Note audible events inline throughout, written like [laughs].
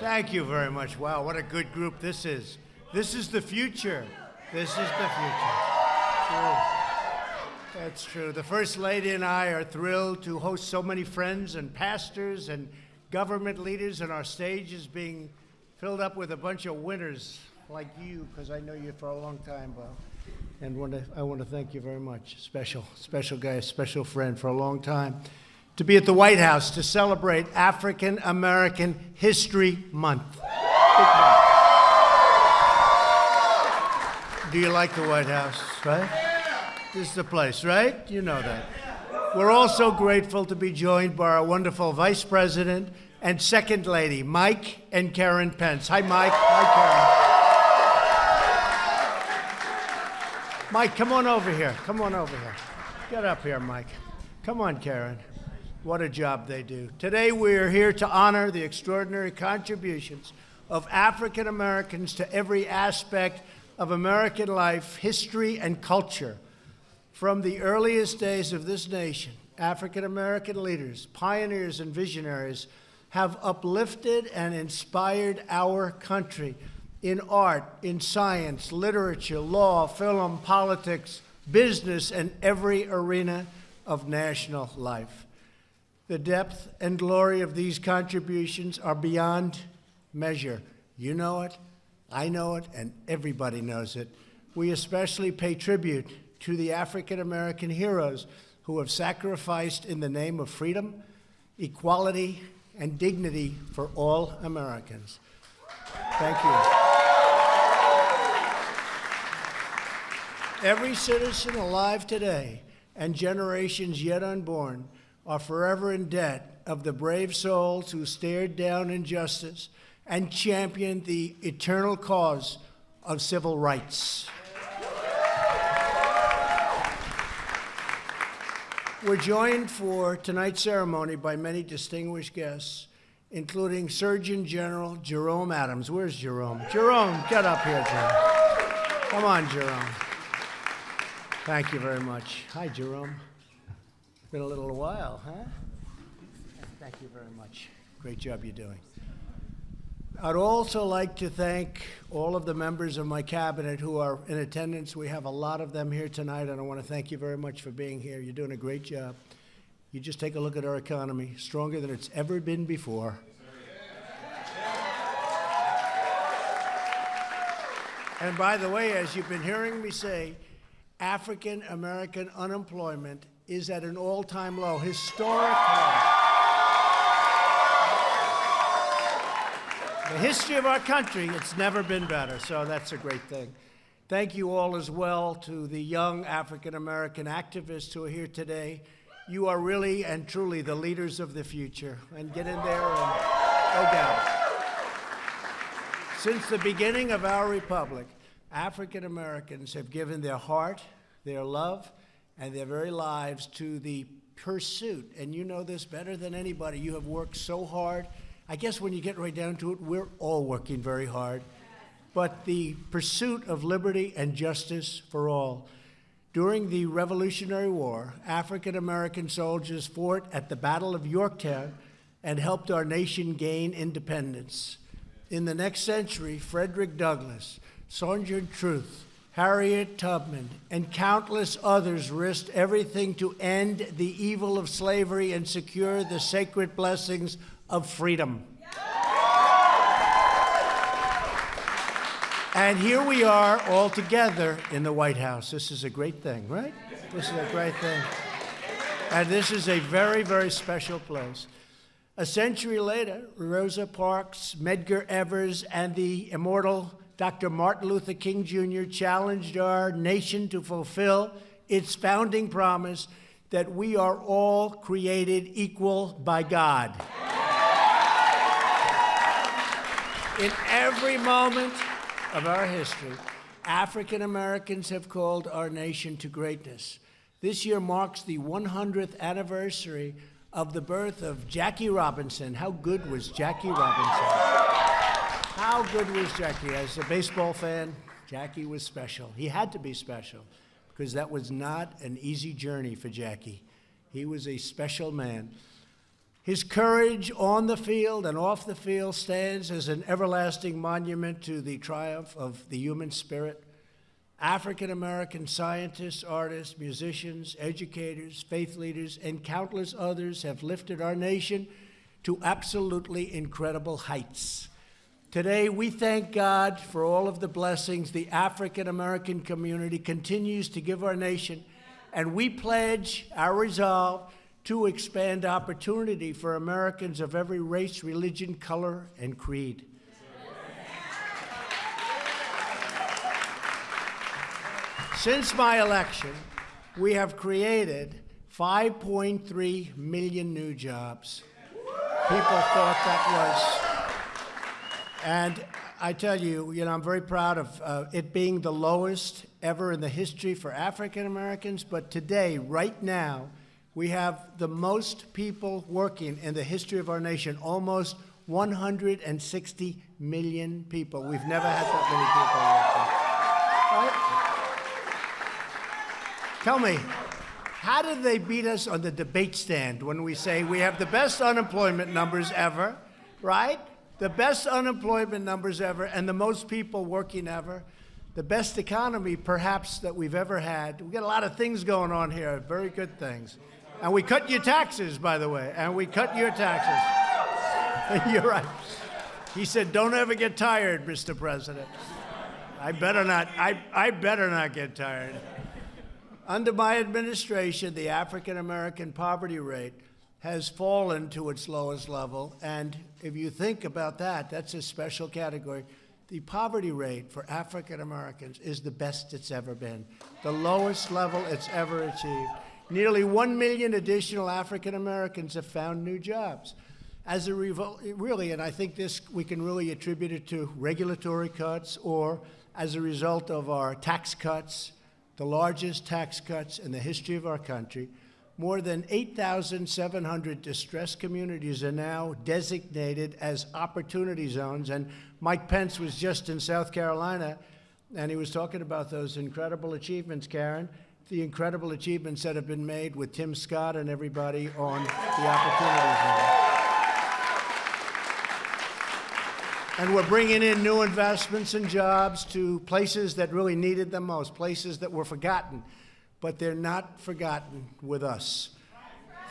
Thank you very much. Wow, what a good group this is. This is the future. This is the future. True. That's true. The First Lady and I are thrilled to host so many friends and pastors and government leaders, and our stage is being filled up with a bunch of winners like you, because I know you for a long time, Bob. And I want to thank you very much. Special, special guy, special friend for a long time. To be at the White House to celebrate African American History Month. Do you like the White House, right? This is the place, right? You know that. We're also grateful to be joined by our wonderful Vice President and Second Lady, Mike and Karen Pence. Hi, Mike. Hi, Karen. Mike, come on over here. Come on over here. Get up here, Mike. Come on, Karen. What a job they do. Today, we are here to honor the extraordinary contributions of African Americans to every aspect of American life, history, and culture. From the earliest days of this nation, African American leaders, pioneers, and visionaries have uplifted and inspired our country in art, in science, literature, law, film, politics, business, and every arena of national life. The depth and glory of these contributions are beyond measure. You know it, I know it, and everybody knows it. We especially pay tribute to the African American heroes who have sacrificed in the name of freedom, equality, and dignity for all Americans. Thank you. Every citizen alive today and generations yet unborn are forever in debt of the brave souls who stared down injustice and championed the eternal cause of civil rights. We're joined for tonight's ceremony by many distinguished guests, including Surgeon General Jerome Adams. Where's Jerome? Jerome, get up here, Jerome. Come on, Jerome. Thank you very much. Hi, Jerome. Been a little while, huh? Thank you very much. Great job you're doing. I'd also like to thank all of the members of my cabinet who are in attendance. We have a lot of them here tonight, and I want to thank you very much for being here. You're doing a great job. You just take a look at our economy, stronger than it's ever been before. And by the way, as you've been hearing me say, African American unemployment is at an all time low, historic low. the history of our country, it's never been better, so that's a great thing. Thank you all as well to the young African American activists who are here today. You are really and truly the leaders of the future. And get in there and go doubt. Since the beginning of our republic, African Americans have given their heart, their love, and their very lives to the pursuit. And you know this better than anybody. You have worked so hard I guess when you get right down to it, we're all working very hard. But the pursuit of liberty and justice for all. During the Revolutionary War, African American soldiers fought at the Battle of Yorktown and helped our nation gain independence. In the next century, Frederick Douglass, Sojourner Truth, Harriet Tubman, and countless others risked everything to end the evil of slavery and secure the sacred blessings of freedom. And here we are all together in the White House. This is a great thing, right? This is a great thing. And this is a very, very special place. A century later, Rosa Parks, Medgar Evers, and the immortal Dr. Martin Luther King Jr. challenged our nation to fulfill its founding promise that we are all created equal by God. In every moment of our history, African Americans have called our nation to greatness. This year marks the 100th anniversary of the birth of Jackie Robinson. How good was Jackie Robinson? How good was Jackie? As a baseball fan, Jackie was special. He had to be special because that was not an easy journey for Jackie. He was a special man. His courage on the field and off the field stands as an everlasting monument to the triumph of the human spirit. African American scientists, artists, musicians, educators, faith leaders, and countless others have lifted our nation to absolutely incredible heights. Today, we thank God for all of the blessings the African American community continues to give our nation, and we pledge our resolve to expand opportunity for Americans of every race, religion, color, and creed. Since my election, we have created 5.3 million new jobs. People thought that was. And I tell you, you know, I'm very proud of uh, it being the lowest ever in the history for African Americans. But today, right now, we have the most people working in the history of our nation, almost 160 million people. We've never had that many people working. Right? Tell me, how did they beat us on the debate stand when we say we have the best unemployment numbers ever, right? The best unemployment numbers ever and the most people working ever. The best economy, perhaps, that we've ever had. We've got a lot of things going on here, very good things. And we cut your taxes, by the way, and we cut your taxes. [laughs] You're right. He said, don't ever get tired, Mr. President. I better not, I, I better not get tired. Under my administration, the African American poverty rate has fallen to its lowest level. And if you think about that, that's a special category. The poverty rate for African Americans is the best it's ever been, the lowest level it's ever achieved. Nearly 1 million additional African Americans have found new jobs. As a result, really, and I think this we can really attribute it to regulatory cuts or as a result of our tax cuts, the largest tax cuts in the history of our country. More than 8,700 distressed communities are now designated as opportunity zones. And Mike Pence was just in South Carolina, and he was talking about those incredible achievements, Karen, the incredible achievements that have been made with Tim Scott and everybody on the opportunity zone. And we're bringing in new investments and jobs to places that really needed them most, places that were forgotten, but they're not forgotten with us.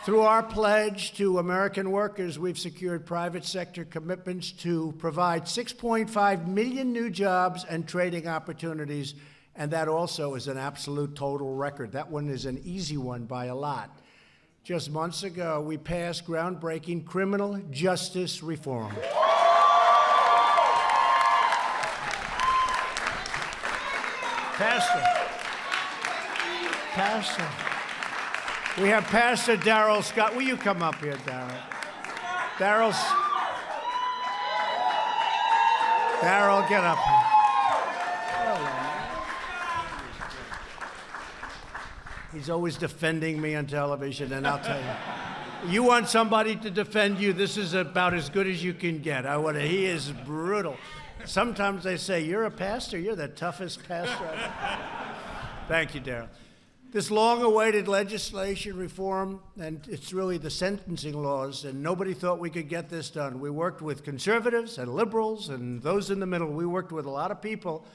Through our pledge to American workers, we've secured private sector commitments to provide 6.5 million new jobs and trading opportunities, and that also is an absolute total record. That one is an easy one by a lot. Just months ago, we passed groundbreaking criminal justice reform. Pastor. Pastor. We have Pastor Darrell Scott. Will you come up here, Darrell? Darrell's. Darrell, get up. He's always defending me on television, and I'll tell you. You want somebody to defend you, this is about as good as you can get. I want to, he is brutal. Sometimes they say, You're a pastor, you're the toughest pastor. Thank you, Darrell. This long awaited legislation reform, and it's really the sentencing laws, and nobody thought we could get this done. We worked with conservatives and liberals and those in the middle. We worked with a lot of people,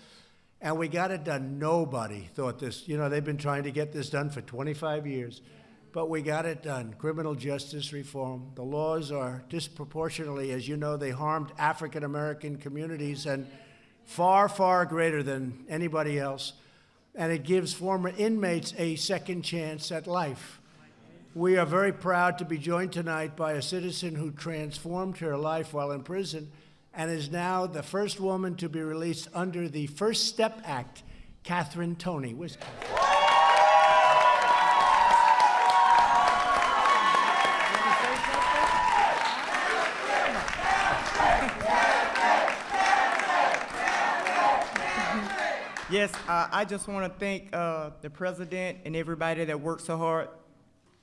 and we got it done. Nobody thought this, you know, they've been trying to get this done for 25 years but we got it done. Criminal justice reform. The laws are disproportionately, as you know, they harmed African American communities and far, far greater than anybody else. And it gives former inmates a second chance at life. We are very proud to be joined tonight by a citizen who transformed her life while in prison and is now the first woman to be released under the First Step Act, Catherine Toney. Where's? Yes, uh, I just want to thank uh, the president and everybody that worked so hard,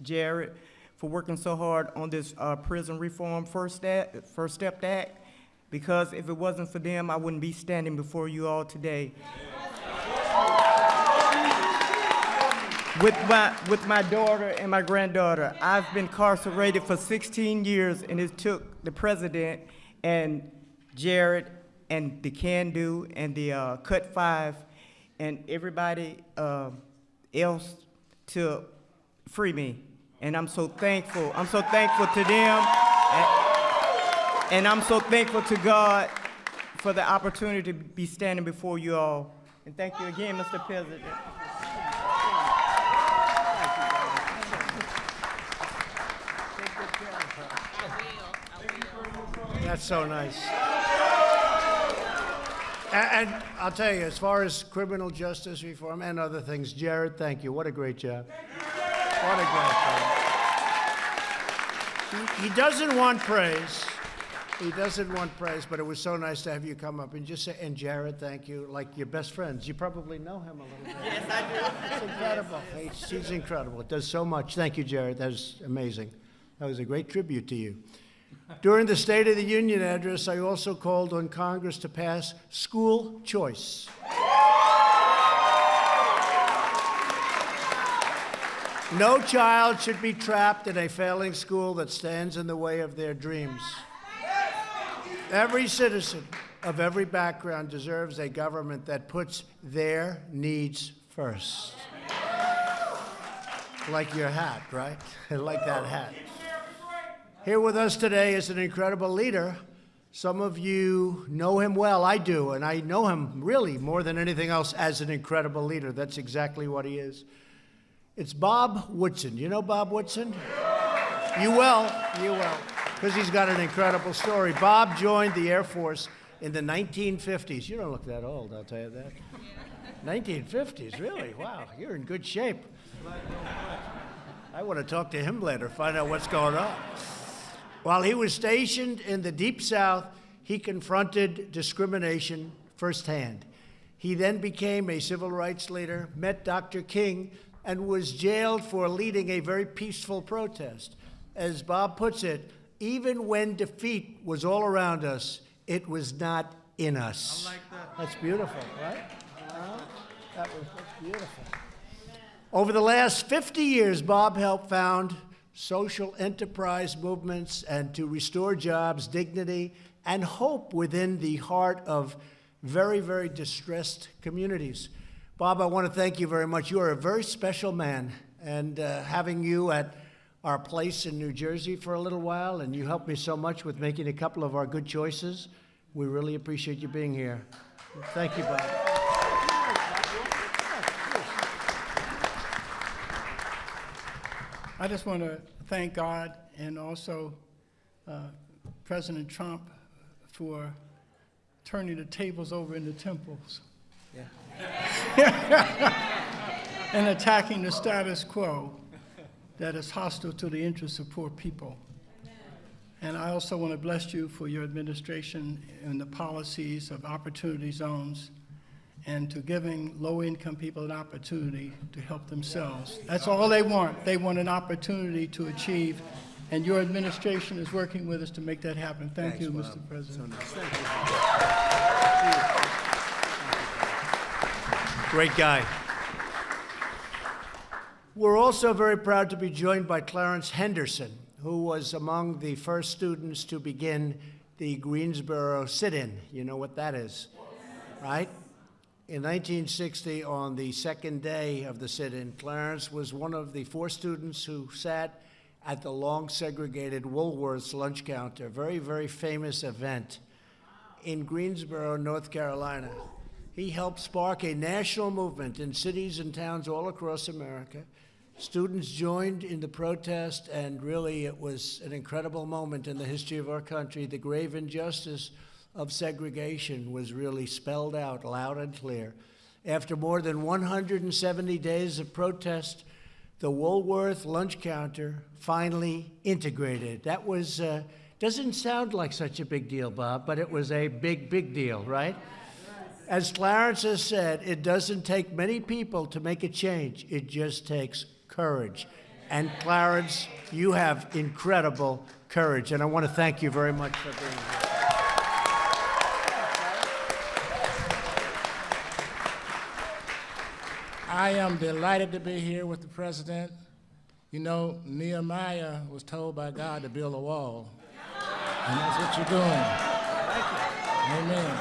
Jared, for working so hard on this uh, prison reform first step, first step act, because if it wasn't for them, I wouldn't be standing before you all today. with my, with my daughter and my granddaughter. I've been incarcerated for 16 years, and it took the president and Jared and the Can Do and the uh, Cut Five and everybody uh, else to free me. And I'm so thankful. I'm so thankful to them. And, and I'm so thankful to God for the opportunity to be standing before you all. And thank you again, Mr. President. That's so nice. A- And, I'll tell you, as far as criminal justice reform and other things, Jared, thank you. What a great job. What a great job. He, he doesn't want praise. He doesn't want praise, but it was so nice to have you come up and just say, and Jared, thank you, like your best friends. You probably know him a little bit. Yes, I do. It's incredible. He's, he's incredible. It does so much. Thank you, Jared. That was amazing. That was a great tribute to you. During the State of the Union address, I also called on Congress to pass school choice. No child should be trapped in a failing school that stands in the way of their dreams. Every citizen of every background deserves a government that puts their needs first. Like your hat, right? [laughs] Like that hat. Here with us today is an incredible leader. Some of you know him well. I do, and I know him really more than anything else as an incredible leader. That's exactly what he is. It's Bob Woodson. You know Bob Woodson? You will. You will. Because he's got an incredible story. Bob joined the Air Force in the 1950s. You don't look that old, I'll tell you that. 1950s, really? Wow, you're in good shape. I want to talk to him later, find out what's going on. While he was stationed in the Deep South, he confronted discrimination firsthand. He then became a civil rights leader, met Dr. King, and was jailed for leading a very peaceful protest. As Bob puts it, even when defeat was all around us, it was not in us. I like that. That's beautiful, right? Uh, that was that's beautiful. Over the last 50 years, Bob helped found social enterprise movements and to restore jobs, dignity, and hope within the heart of very, very distressed communities. Bob, I want to thank you very much. You are a very special man, and uh, having you at our place in New Jersey for a little while, and you helped me so much with making a couple of our good choices. We really appreciate you being here. Thank you, Bob. I just want to thank God and also uh, President Trump for turning the tables over in the temples Yeah. [laughs] and attacking the status quo that is hostile to the interests of poor people. And I also want to bless you for your administration and the policies of opportunity zones and to giving low-income people an opportunity to help themselves. That's all they want. They want an opportunity to achieve, and your administration is working with us to make that happen. Thank you, Mr. President. Great guy. We're also very proud to be joined by Clarence Henderson, who was among the first students to begin the Greensboro sit-in. You know what that is, right? In 1960, on the second day of the sit-in, Clarence was one of the four students who sat at the long segregated Woolworth's lunch counter, a very, very famous event in Greensboro, North Carolina. He helped spark a national movement in cities and towns all across America. Students joined in the protest, and really it was an incredible moment in the history of our country. The grave injustice of segregation was really spelled out loud and clear. After more than 170 days of protest, the Woolworth lunch counter finally integrated. That was, uh, doesn't sound like such a big deal, Bob, but it was a big, big deal, right? As Clarence has said, it doesn't take many people to make a change. It just takes courage. And Clarence, you have incredible courage, and I want to thank you very much for being here. I am delighted to be here with the president. You know, Nehemiah was told by God to build a wall, and that's what you're doing. Amen.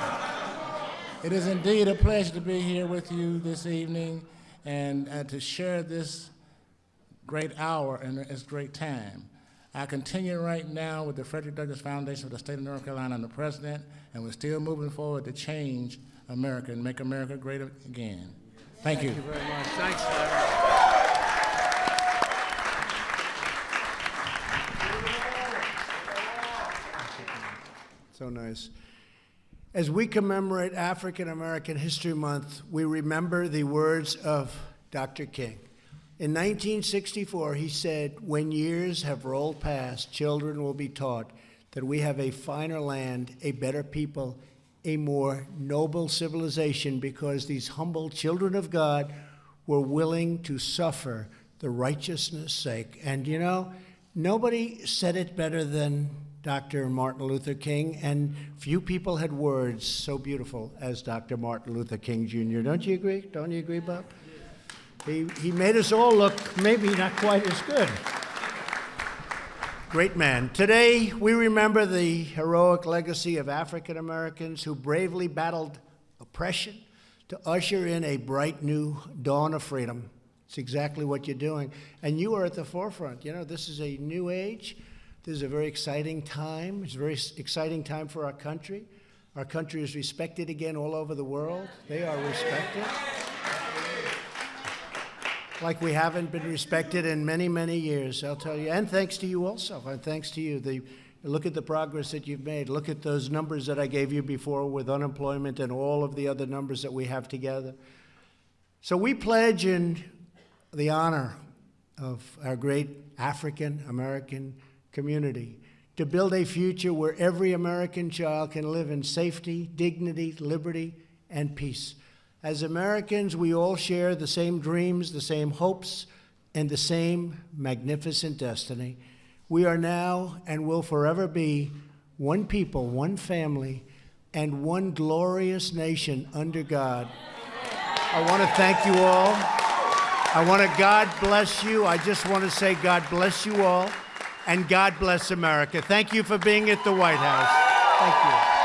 It is indeed a pleasure to be here with you this evening and, and to share this great hour and this great time. I continue right now with the Frederick Douglass Foundation of the State of North Carolina and the President, and we're still moving forward to change America and make America great again. Thank you. Thank you very much. Thanks, Larry. So nice. As we commemorate African American History Month, we remember the words of Dr. King. In 1964, he said, When years have rolled past, children will be taught that we have a finer land, a better people, a more noble civilization because these humble children of God were willing to suffer the righteousness' sake. And you know, nobody said it better than Dr. Martin Luther King, and few people had words so beautiful as Dr. Martin Luther King Jr. Don't you agree? Don't you agree, Bob? He, he made us all look maybe not quite as good. Great man. Today, we remember the heroic legacy of African Americans who bravely battled oppression to usher in a bright new dawn of freedom. It's exactly what you're doing. And you are at the forefront. You know, this is a new age. This is a very exciting time. It's a very exciting time for our country. Our country is respected again all over the world. They are respected like we haven't been respected in many, many years, I'll tell you. And thanks to you also, and thanks to you. The, look at the progress that you've made. Look at those numbers that I gave you before with unemployment and all of the other numbers that we have together. So we pledge in the honor of our great African American community to build a future where every American child can live in safety, dignity, liberty, and peace. As Americans, we all share the same dreams, the same hopes, and the same magnificent destiny. We are now and will forever be one people, one family, and one glorious nation under God. I want to thank you all. I want to God bless you. I just want to say God bless you all and God bless America. Thank you for being at the White House. Thank you.